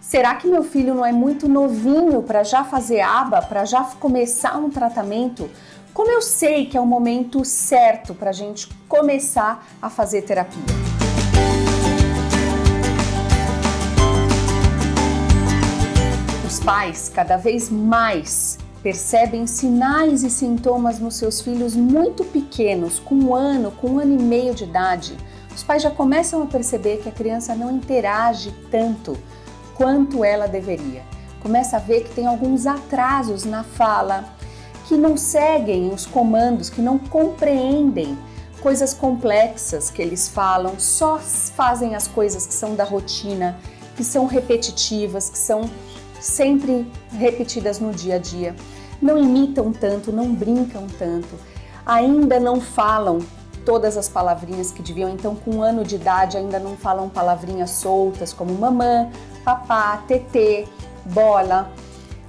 Será que meu filho não é muito novinho para já fazer aba, para já começar um tratamento? Como eu sei que é o momento certo para a gente começar a fazer terapia? Os pais cada vez mais percebem sinais e sintomas nos seus filhos muito pequenos, com um ano, com um ano e meio de idade. Os pais já começam a perceber que a criança não interage tanto quanto ela deveria. Começa a ver que tem alguns atrasos na fala, que não seguem os comandos, que não compreendem coisas complexas que eles falam, só fazem as coisas que são da rotina, que são repetitivas, que são sempre repetidas no dia a dia. Não imitam tanto, não brincam tanto, ainda não falam todas as palavrinhas que deviam, então com um ano de idade ainda não falam palavrinhas soltas como mamã, papá, tetê, bola.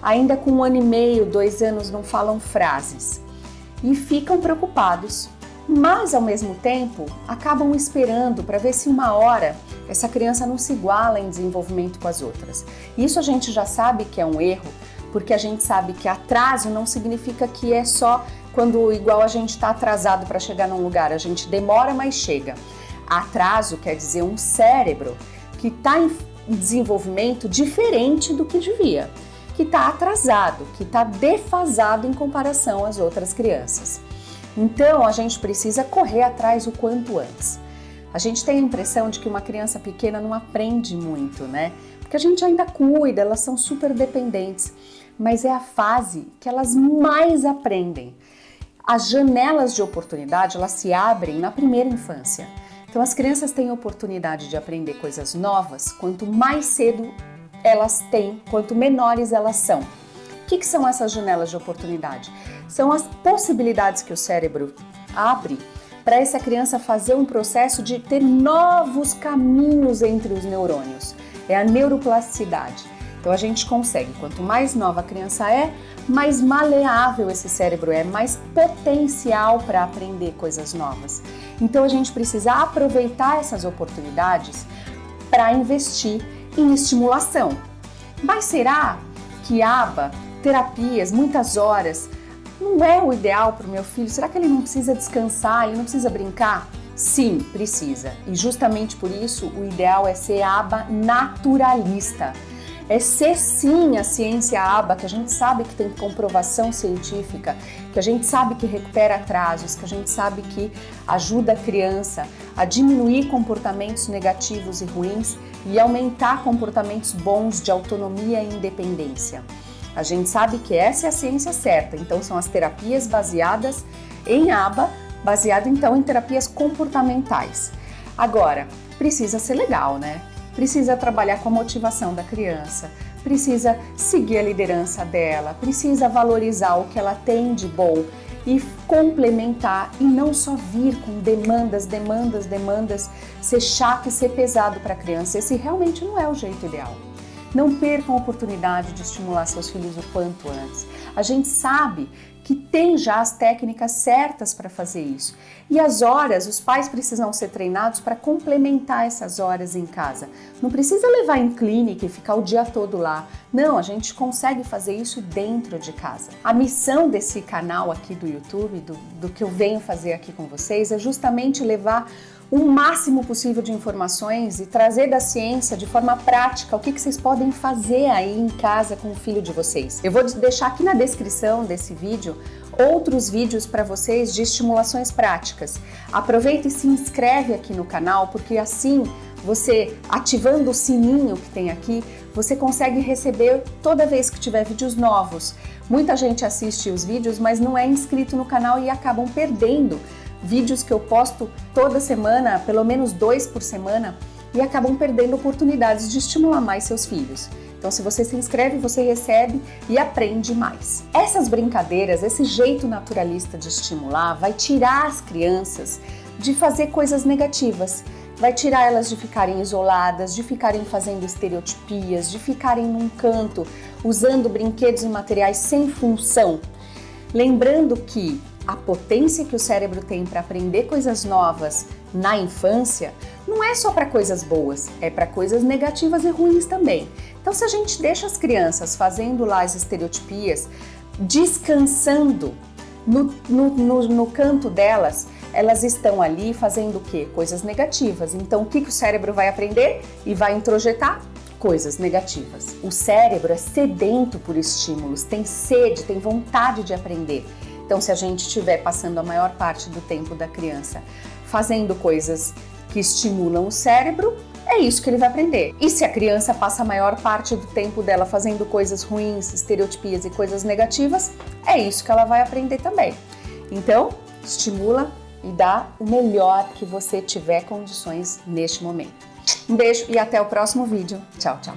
Ainda com um ano e meio, dois anos não falam frases e ficam preocupados, mas ao mesmo tempo acabam esperando para ver se uma hora essa criança não se iguala em desenvolvimento com as outras. Isso a gente já sabe que é um erro, porque a gente sabe que atraso não significa que é só quando igual a gente está atrasado para chegar num lugar, a gente demora, mas chega. Atraso quer dizer um cérebro que está em desenvolvimento diferente do que devia, que está atrasado, que está defasado em comparação às outras crianças. Então a gente precisa correr atrás o quanto antes. A gente tem a impressão de que uma criança pequena não aprende muito, né? Porque a gente ainda cuida, elas são super dependentes, mas é a fase que elas mais aprendem. As janelas de oportunidade, elas se abrem na primeira infância. Então as crianças têm oportunidade de aprender coisas novas quanto mais cedo elas têm, quanto menores elas são. O que, que são essas janelas de oportunidade? São as possibilidades que o cérebro abre para essa criança fazer um processo de ter novos caminhos entre os neurônios. É a neuroplasticidade. Então a gente consegue, quanto mais nova a criança é, mais maleável esse cérebro é, mais potencial para aprender coisas novas. Então a gente precisa aproveitar essas oportunidades para investir em estimulação. Mas será que aba, terapias, muitas horas, não é o ideal para o meu filho? Será que ele não precisa descansar, ele não precisa brincar? Sim, precisa. E justamente por isso o ideal é ser aba naturalista. É ser sim a ciência aba, que a gente sabe que tem comprovação científica, que a gente sabe que recupera atrasos, que a gente sabe que ajuda a criança a diminuir comportamentos negativos e ruins e aumentar comportamentos bons de autonomia e independência. A gente sabe que essa é a ciência certa, então são as terapias baseadas em aba, baseado então em terapias comportamentais. Agora, precisa ser legal, né? Precisa trabalhar com a motivação da criança, precisa seguir a liderança dela, precisa valorizar o que ela tem de bom e complementar e não só vir com demandas, demandas, demandas, ser chato e ser pesado para a criança. Esse realmente não é o jeito ideal. Não percam a oportunidade de estimular seus filhos o quanto antes. A gente sabe que tem já as técnicas certas para fazer isso. E as horas, os pais precisam ser treinados para complementar essas horas em casa. Não precisa levar em clínica e ficar o dia todo lá. Não, a gente consegue fazer isso dentro de casa. A missão desse canal aqui do YouTube, do, do que eu venho fazer aqui com vocês, é justamente levar o máximo possível de informações e trazer da ciência de forma prática o que, que vocês podem fazer aí em casa com o filho de vocês. Eu vou deixar aqui na descrição desse vídeo outros vídeos para vocês de estimulações práticas. Aproveita e se inscreve aqui no canal, porque assim você ativando o sininho que tem aqui, você consegue receber toda vez que tiver vídeos novos. Muita gente assiste os vídeos, mas não é inscrito no canal e acabam perdendo vídeos que eu posto toda semana, pelo menos dois por semana, e acabam perdendo oportunidades de estimular mais seus filhos. Então, se você se inscreve, você recebe e aprende mais. Essas brincadeiras, esse jeito naturalista de estimular, vai tirar as crianças de fazer coisas negativas. Vai tirar elas de ficarem isoladas, de ficarem fazendo estereotipias, de ficarem num canto, usando brinquedos e materiais sem função. Lembrando que a potência que o cérebro tem para aprender coisas novas na infância não é só para coisas boas, é para coisas negativas e ruins também. Então, se a gente deixa as crianças fazendo lá as estereotipias, descansando no, no, no, no canto delas, elas estão ali fazendo o quê? Coisas negativas. Então, o que, que o cérebro vai aprender e vai introjetar? Coisas negativas. O cérebro é sedento por estímulos, tem sede, tem vontade de aprender. Então, se a gente estiver passando a maior parte do tempo da criança fazendo coisas que estimulam o cérebro, é isso que ele vai aprender. E se a criança passa a maior parte do tempo dela fazendo coisas ruins, estereotipias e coisas negativas, é isso que ela vai aprender também. Então, estimula e dá o melhor que você tiver condições neste momento. Um beijo e até o próximo vídeo. Tchau, tchau.